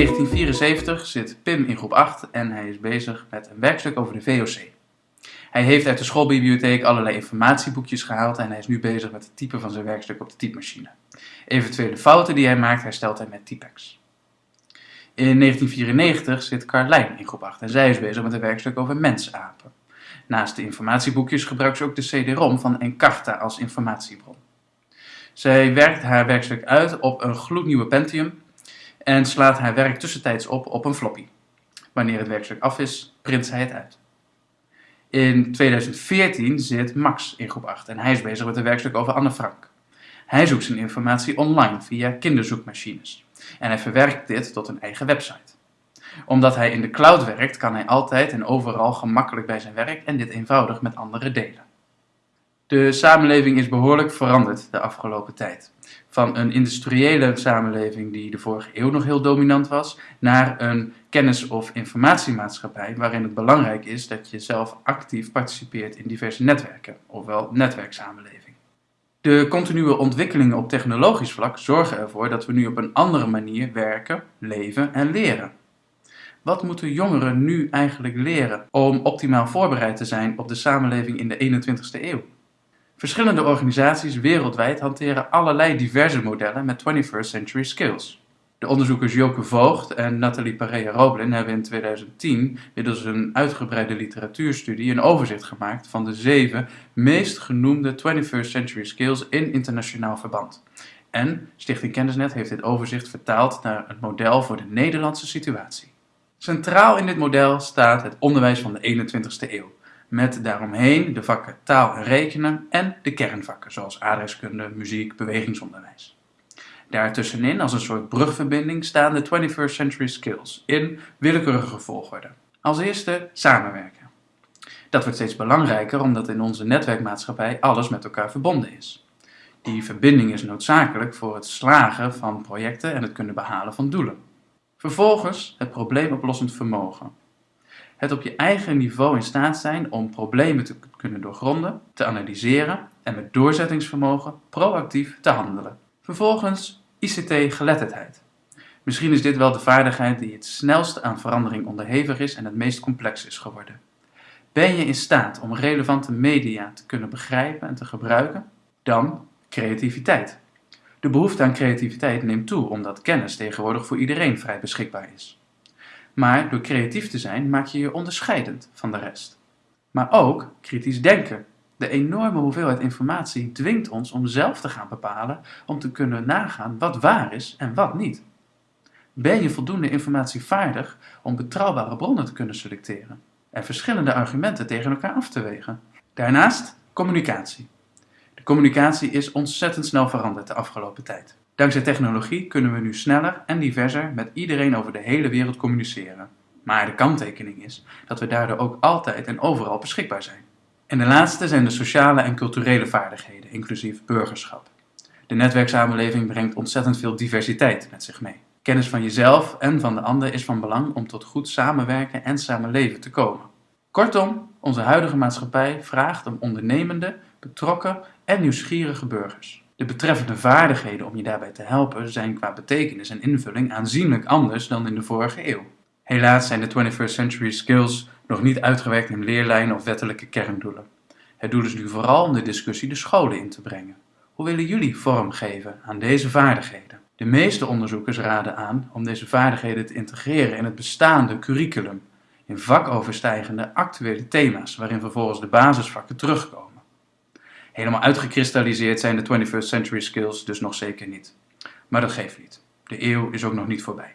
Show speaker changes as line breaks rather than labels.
1974 zit Pim in groep 8 en hij is bezig met een werkstuk over de VOC. Hij heeft uit de schoolbibliotheek allerlei informatieboekjes gehaald en hij is nu bezig met het typen van zijn werkstuk op de typemachine. Eventuele fouten die hij maakt herstelt hij met Typex. In 1994 zit Carlijn in groep 8 en zij is bezig met een werkstuk over mensapen. Naast de informatieboekjes gebruikt ze ook de CD-ROM van Encarta als informatiebron. Zij werkt haar werkstuk uit op een gloednieuwe Pentium en slaat haar werk tussentijds op op een floppy. Wanneer het werkstuk af is, print zij het uit. In 2014 zit Max in groep 8 en hij is bezig met een werkstuk over Anne Frank. Hij zoekt zijn informatie online via kinderzoekmachines en hij verwerkt dit tot een eigen website. Omdat hij in de cloud werkt, kan hij altijd en overal gemakkelijk bij zijn werk en dit eenvoudig met anderen delen. De samenleving is behoorlijk veranderd de afgelopen tijd. Van een industriële samenleving die de vorige eeuw nog heel dominant was, naar een kennis- of informatiemaatschappij waarin het belangrijk is dat je zelf actief participeert in diverse netwerken, ofwel netwerksamenleving. De continue ontwikkelingen op technologisch vlak zorgen ervoor dat we nu op een andere manier werken, leven en leren. Wat moeten jongeren nu eigenlijk leren om optimaal voorbereid te zijn op de samenleving in de 21ste eeuw? Verschillende organisaties wereldwijd hanteren allerlei diverse modellen met 21st century skills. De onderzoekers Joke Voogd en Nathalie Pareja-Roblin hebben in 2010 middels een uitgebreide literatuurstudie een overzicht gemaakt van de zeven meest genoemde 21st century skills in internationaal verband. En Stichting Kennisnet heeft dit overzicht vertaald naar het model voor de Nederlandse situatie. Centraal in dit model staat het onderwijs van de 21ste eeuw met daaromheen de vakken taal en rekenen en de kernvakken zoals adreskunde, muziek, bewegingsonderwijs. Daartussenin, als een soort brugverbinding, staan de 21st Century Skills in willekeurige volgorde. Als eerste samenwerken. Dat wordt steeds belangrijker omdat in onze netwerkmaatschappij alles met elkaar verbonden is. Die verbinding is noodzakelijk voor het slagen van projecten en het kunnen behalen van doelen. Vervolgens het probleemoplossend vermogen het op je eigen niveau in staat zijn om problemen te kunnen doorgronden, te analyseren en met doorzettingsvermogen proactief te handelen. Vervolgens ICT-geletterdheid. Misschien is dit wel de vaardigheid die het snelst aan verandering onderhevig is en het meest complex is geworden. Ben je in staat om relevante media te kunnen begrijpen en te gebruiken? Dan creativiteit. De behoefte aan creativiteit neemt toe omdat kennis tegenwoordig voor iedereen vrij beschikbaar is. Maar door creatief te zijn maak je je onderscheidend van de rest. Maar ook kritisch denken. De enorme hoeveelheid informatie dwingt ons om zelf te gaan bepalen om te kunnen nagaan wat waar is en wat niet. Ben je voldoende informatievaardig om betrouwbare bronnen te kunnen selecteren en verschillende argumenten tegen elkaar af te wegen? Daarnaast communicatie. De communicatie is ontzettend snel veranderd de afgelopen tijd. Dankzij technologie kunnen we nu sneller en diverser met iedereen over de hele wereld communiceren. Maar de kanttekening is dat we daardoor ook altijd en overal beschikbaar zijn. En de laatste zijn de sociale en culturele vaardigheden, inclusief burgerschap. De netwerksamenleving brengt ontzettend veel diversiteit met zich mee. Kennis van jezelf en van de ander is van belang om tot goed samenwerken en samenleven te komen. Kortom, onze huidige maatschappij vraagt om ondernemende, betrokken en nieuwsgierige burgers. De betreffende vaardigheden om je daarbij te helpen zijn qua betekenis en invulling aanzienlijk anders dan in de vorige eeuw. Helaas zijn de 21st century skills nog niet uitgewerkt in leerlijnen of wettelijke kerndoelen. Het doel is nu vooral om de discussie de scholen in te brengen. Hoe willen jullie vorm geven aan deze vaardigheden? De meeste onderzoekers raden aan om deze vaardigheden te integreren in het bestaande curriculum, in vakoverstijgende actuele thema's waarin vervolgens de basisvakken terugkomen. Helemaal uitgekristalliseerd zijn de 21st century skills dus nog zeker niet. Maar dat geeft niet. De eeuw is ook nog niet voorbij.